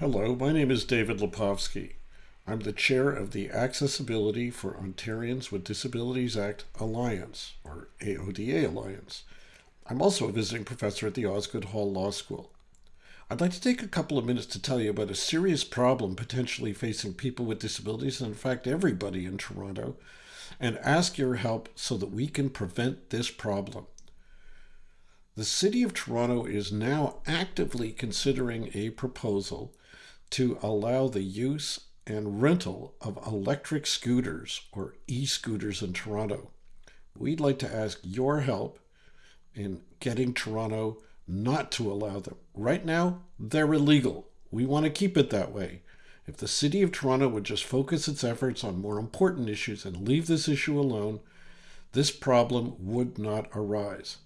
Hello, my name is David Lepofsky. I'm the chair of the Accessibility for Ontarians with Disabilities Act Alliance, or AODA Alliance. I'm also a visiting professor at the Osgoode Hall Law School. I'd like to take a couple of minutes to tell you about a serious problem potentially facing people with disabilities, and in fact, everybody in Toronto, and ask your help so that we can prevent this problem. The City of Toronto is now actively considering a proposal to allow the use and rental of electric scooters or e-scooters in Toronto. We'd like to ask your help in getting Toronto not to allow them. Right now, they're illegal. We want to keep it that way. If the City of Toronto would just focus its efforts on more important issues and leave this issue alone, this problem would not arise.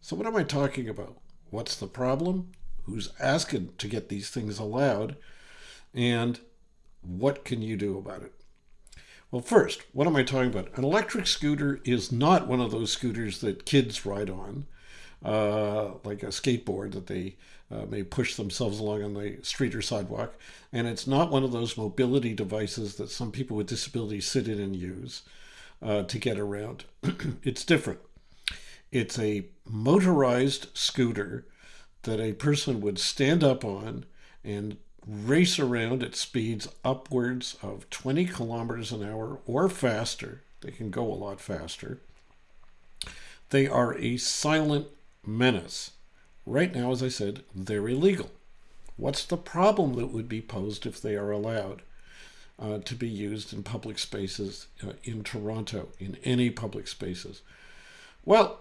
So what am I talking about? What's the problem? Who's asking to get these things allowed? And what can you do about it? Well, first, what am I talking about? An electric scooter is not one of those scooters that kids ride on, uh, like a skateboard that they uh, may push themselves along on the street or sidewalk. And it's not one of those mobility devices that some people with disabilities sit in and use uh, to get around. it's different. It's a motorized scooter that a person would stand up on and race around at speeds upwards of 20 kilometers an hour or faster. They can go a lot faster. They are a silent menace. Right now, as I said, they're illegal. What's the problem that would be posed if they are allowed uh, to be used in public spaces uh, in Toronto, in any public spaces? Well,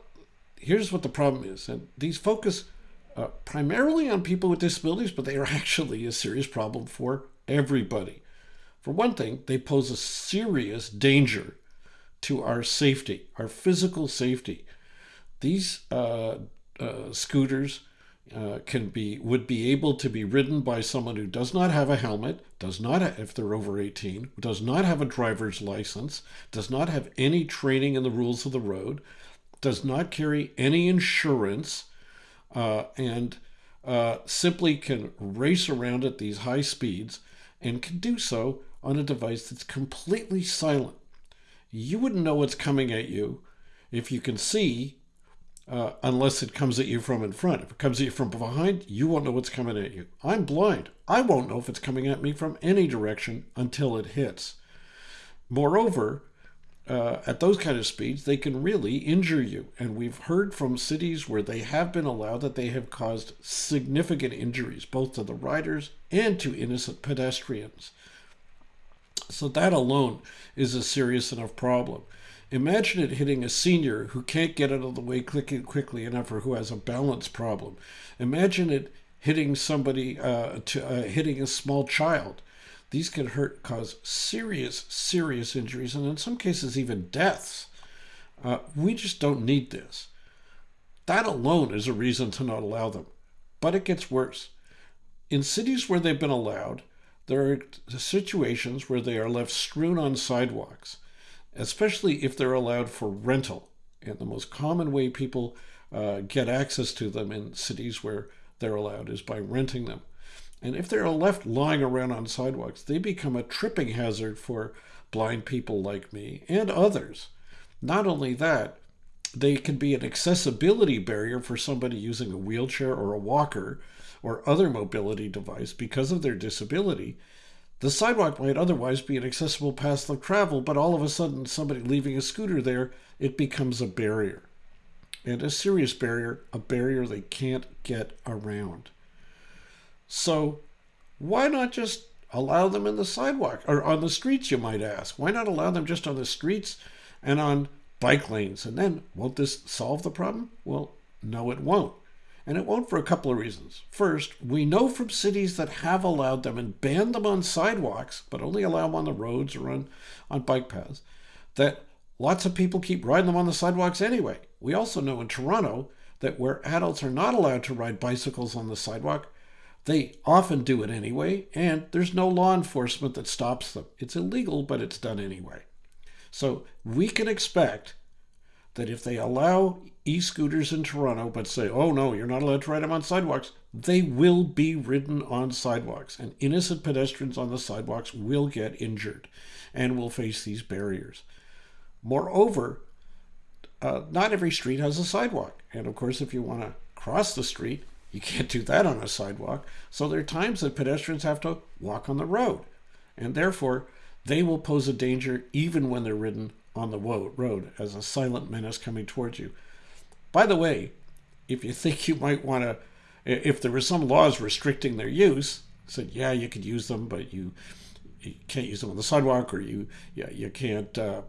here's what the problem is. And these focus uh, primarily on people with disabilities, but they are actually a serious problem for everybody. For one thing, they pose a serious danger to our safety, our physical safety. These uh, uh, scooters uh, can be would be able to be ridden by someone who does not have a helmet, does not have, if they're over 18, does not have a driver's license, does not have any training in the rules of the road, does not carry any insurance, uh, and uh, simply can race around at these high speeds and can do so on a device that's completely silent. You wouldn't know what's coming at you if you can see uh, unless it comes at you from in front. If it comes at you from behind, you won't know what's coming at you. I'm blind. I won't know if it's coming at me from any direction until it hits. Moreover, uh, at those kind of speeds, they can really injure you. And we've heard from cities where they have been allowed that they have caused significant injuries, both to the riders and to innocent pedestrians. So that alone is a serious enough problem. Imagine it hitting a senior who can't get out of the way quickly, enough or who has a balance problem. Imagine it hitting somebody, uh, to, uh, hitting a small child. These can hurt, cause serious, serious injuries, and in some cases, even deaths. Uh, we just don't need this. That alone is a reason to not allow them. But it gets worse. In cities where they've been allowed, there are situations where they are left strewn on sidewalks, especially if they're allowed for rental. And the most common way people uh, get access to them in cities where they're allowed is by renting them. And if they're left lying around on sidewalks, they become a tripping hazard for blind people like me and others. Not only that, they can be an accessibility barrier for somebody using a wheelchair or a walker or other mobility device because of their disability. The sidewalk might otherwise be an accessible path of travel, but all of a sudden, somebody leaving a scooter there, it becomes a barrier. And a serious barrier, a barrier they can't get around. So why not just allow them in the sidewalk or on the streets, you might ask? Why not allow them just on the streets and on bike lanes? And then won't this solve the problem? Well, no, it won't. And it won't for a couple of reasons. First, we know from cities that have allowed them and banned them on sidewalks, but only allow them on the roads or on, on bike paths, that lots of people keep riding them on the sidewalks anyway. We also know in Toronto that where adults are not allowed to ride bicycles on the sidewalk, they often do it anyway, and there's no law enforcement that stops them. It's illegal, but it's done anyway. So we can expect that if they allow e-scooters in Toronto, but say, oh no, you're not allowed to ride them on sidewalks, they will be ridden on sidewalks, and innocent pedestrians on the sidewalks will get injured and will face these barriers. Moreover, uh, not every street has a sidewalk. And of course, if you want to cross the street, you can't do that on a sidewalk. So there are times that pedestrians have to walk on the road. And therefore, they will pose a danger even when they're ridden on the road as a silent menace coming towards you. By the way, if you think you might want to, if there were some laws restricting their use, said, yeah, you could use them, but you, you can't use them on the sidewalk or you, yeah, you can't uh,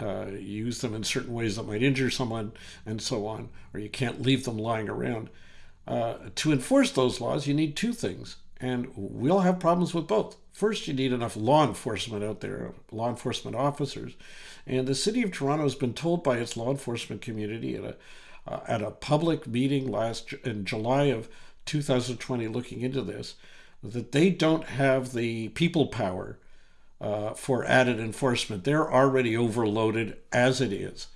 uh, use them in certain ways that might injure someone and so on, or you can't leave them lying around. Uh, to enforce those laws, you need two things, and we'll have problems with both. First, you need enough law enforcement out there, law enforcement officers. And the city of Toronto has been told by its law enforcement community at a uh, at a public meeting last in July of 2020, looking into this, that they don't have the people power uh, for added enforcement. They're already overloaded as it is,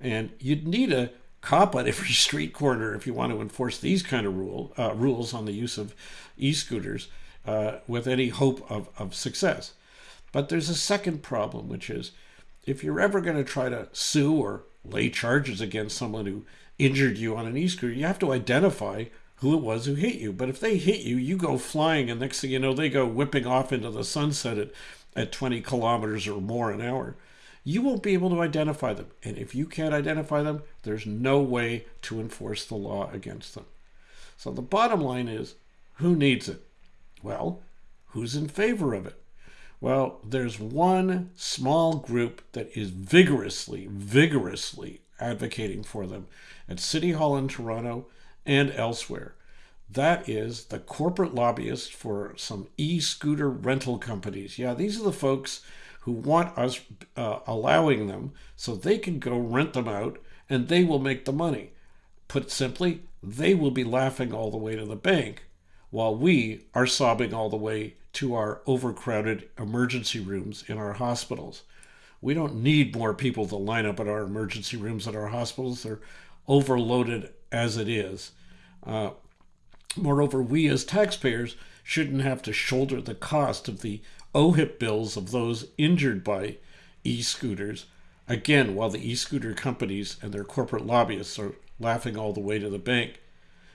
and you'd need a cop at every street corner if you want to enforce these kind of rule uh, rules on the use of e-scooters uh, with any hope of, of success. But there's a second problem, which is if you're ever going to try to sue or lay charges against someone who injured you on an e-scooter, you have to identify who it was who hit you. But if they hit you, you go flying, and next thing you know, they go whipping off into the sunset at, at 20 kilometers or more an hour. You won't be able to identify them. And if you can't identify them, there's no way to enforce the law against them. So the bottom line is who needs it? Well, who's in favor of it? Well, there's one small group that is vigorously, vigorously advocating for them at City Hall in Toronto and elsewhere. That is the corporate lobbyists for some e scooter rental companies. Yeah, these are the folks who want us uh, allowing them so they can go rent them out and they will make the money. Put simply, they will be laughing all the way to the bank while we are sobbing all the way to our overcrowded emergency rooms in our hospitals. We don't need more people to line up at our emergency rooms at our hospitals. They're overloaded as it is. Uh, moreover, we as taxpayers shouldn't have to shoulder the cost of the OHIP bills of those injured by e scooters, again, while the e scooter companies and their corporate lobbyists are laughing all the way to the bank.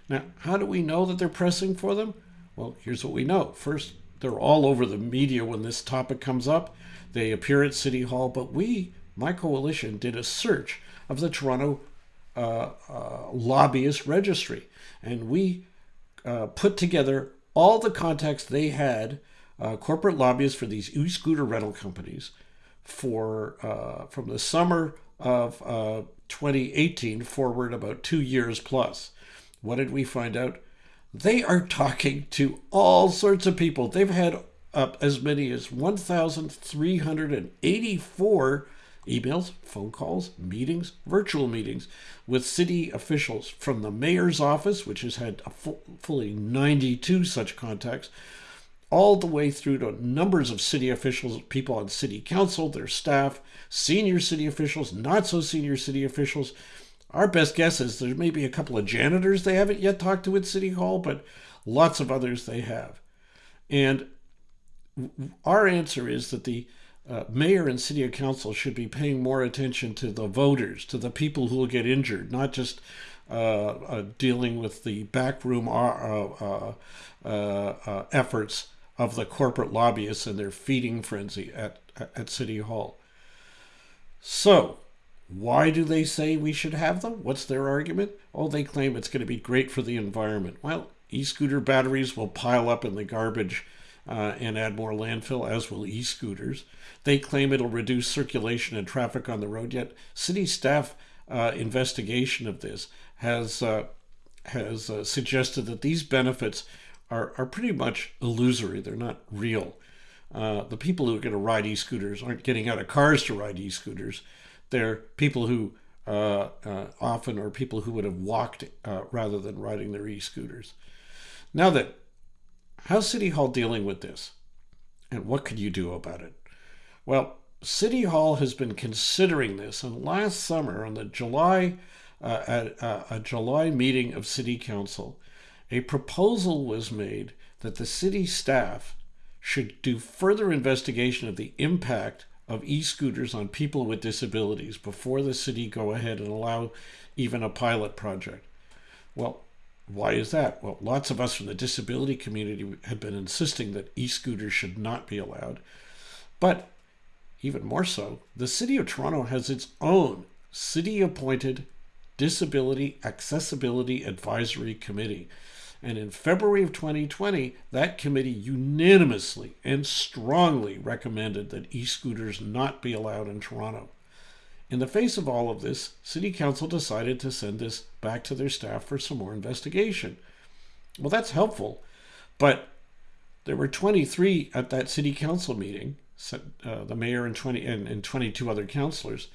Now, how do we know that they're pressing for them? Well, here's what we know. First, they're all over the media when this topic comes up. They appear at City Hall, but we, my coalition, did a search of the Toronto uh, uh, lobbyist registry. And we uh, put together all the contacts they had, uh, corporate lobbyists for these e-scooter rental companies, for uh, from the summer of 2018 forward about two years plus. What did we find out? They are talking to all sorts of people. They've had up as many as 1,384 emails, phone calls, meetings, virtual meetings with city officials from the mayor's office, which has had full, fully 92 such contacts, all the way through to numbers of city officials, people on city council, their staff, senior city officials, not so senior city officials. Our best guess is there may be a couple of janitors they haven't yet talked to at City Hall, but lots of others they have. And our answer is that the uh, mayor and city council should be paying more attention to the voters, to the people who will get injured, not just uh, uh, dealing with the backroom uh, uh, uh, efforts of the corporate lobbyists and their feeding frenzy at, at City Hall. So, why do they say we should have them? What's their argument? Oh, they claim it's going to be great for the environment. Well, e scooter batteries will pile up in the garbage uh, and add more landfill, as will e scooters. They claim it'll reduce circulation and traffic on the road, yet, city staff uh, investigation of this has, uh, has uh, suggested that these benefits are, are pretty much illusory, they're not real. Uh, the people who are going to ride e scooters aren't getting out of cars to ride e scooters. They're people who uh, often are people who would have walked rather than riding their e scooters. Now that How's City Hall dealing with this? And what could you do about it? Well, City Hall has been considering this, and last summer, on the July uh, at uh, a July meeting of City Council, a proposal was made that the city staff should do further investigation of the impact of e-scooters on people with disabilities before the city go ahead and allow even a pilot project. Well, why is that? Well, lots of us from the disability community had been insisting that e-scooters should not be allowed. But even more so, the City of Toronto has its own city appointed Disability Accessibility Advisory Committee. And in February of 2020, that committee unanimously and strongly recommended that e scooters not be allowed in Toronto. In the face of all of this, City Council decided to send this back to their staff for some more investigation. Well, that's helpful, but there were 23 at that City Council meeting, uh, the mayor and 20 and, and 22 other councillors.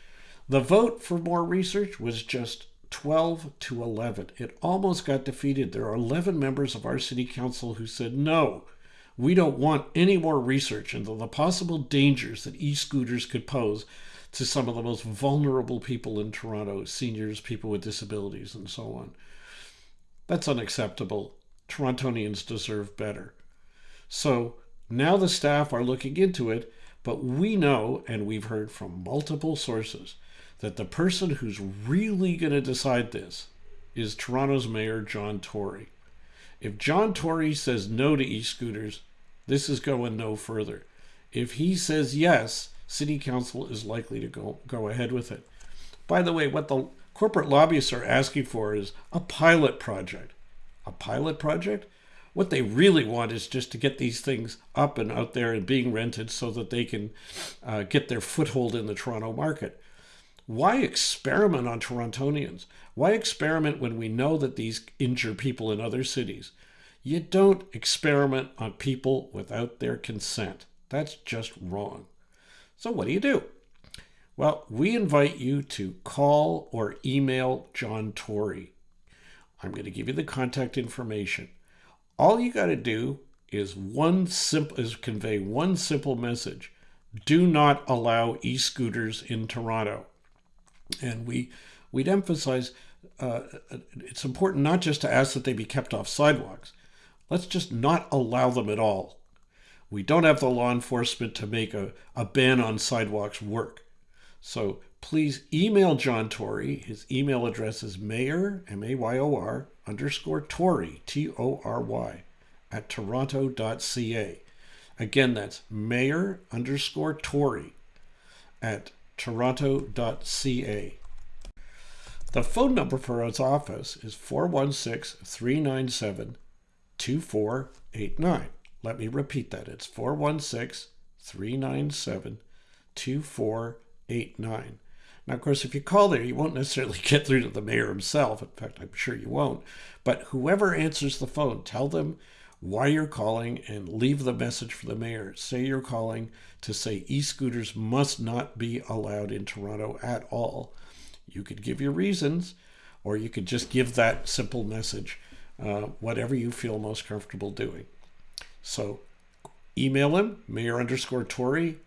The vote for more research was just 12 to 11. It almost got defeated. There are 11 members of our city council who said, no, we don't want any more research into the possible dangers that e scooters could pose to some of the most vulnerable people in Toronto seniors, people with disabilities, and so on. That's unacceptable. Torontonians deserve better. So now the staff are looking into it, but we know, and we've heard from multiple sources, that the person who's really going to decide this is Toronto's Mayor John Tory. If John Tory says no to e scooters, this is going no further. If he says yes, City Council is likely to go, go ahead with it. By the way, what the corporate lobbyists are asking for is a pilot project. A pilot project? What they really want is just to get these things up and out there and being rented so that they can uh, get their foothold in the Toronto market. Why experiment on Torontonians? Why experiment when we know that these injure people in other cities? You don't experiment on people without their consent. That's just wrong. So, what do you do? Well, we invite you to call or email John Tory. I'm going to give you the contact information. All you got to do is one simple is convey one simple message. Do not allow e-scooters in Toronto. And we, we'd emphasize uh, it's important not just to ask that they be kept off sidewalks. Let's just not allow them at all. We don't have the law enforcement to make a, a ban on sidewalks work. So please email John Tory. His email address is mayor, M-A-Y-O-R, underscore Tory, T-O-R-Y, at toronto.ca. Again, that's mayor underscore Tory at toronto.ca. The phone number for his office is 416 397 2489. Let me repeat that. It's 416 397 2489. Now, of course, if you call there, you won't necessarily get through to the mayor himself. In fact, I'm sure you won't. But whoever answers the phone, tell them why you're calling and leave the message for the mayor. Say you're calling to say e scooters must not be allowed in Toronto at all. You could give your reasons, or you could just give that simple message, uh, whatever you feel most comfortable doing. So email him, mayor underscore Tory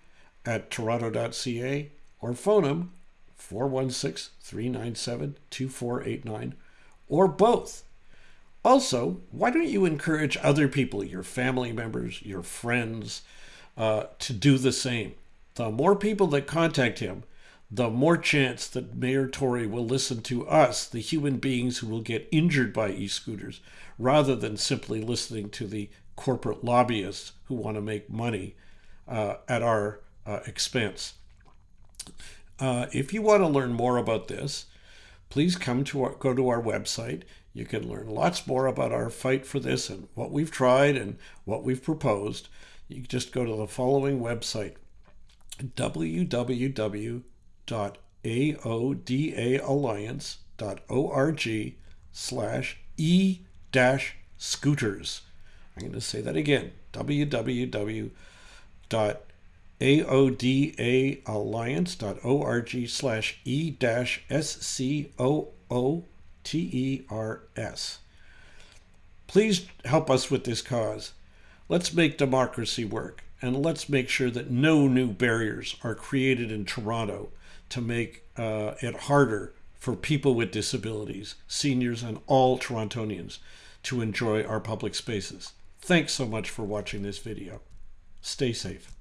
at toronto.ca, or phone him 416 397 2489, or both also, why don't you encourage other people, your family members, your friends, uh, to do the same? The more people that contact him, the more chance that Mayor Tory will listen to us, the human beings who will get injured by e scooters, rather than simply listening to the corporate lobbyists who want to make money uh, at our uh, expense. Uh, if you want to learn more about this, please come to our, go to our website. You can learn lots more about our fight for this and what we've tried and what we've proposed. You just go to the following website www.aodaalliance.org slash e dash scooters. I'm going to say that again www.aodaalliance.org slash e dash s c o o T E R S. Please help us with this cause. Let's make democracy work and let's make sure that no new barriers are created in Toronto to make uh, it harder for people with disabilities, seniors, and all Torontonians to enjoy our public spaces. Thanks so much for watching this video. Stay safe.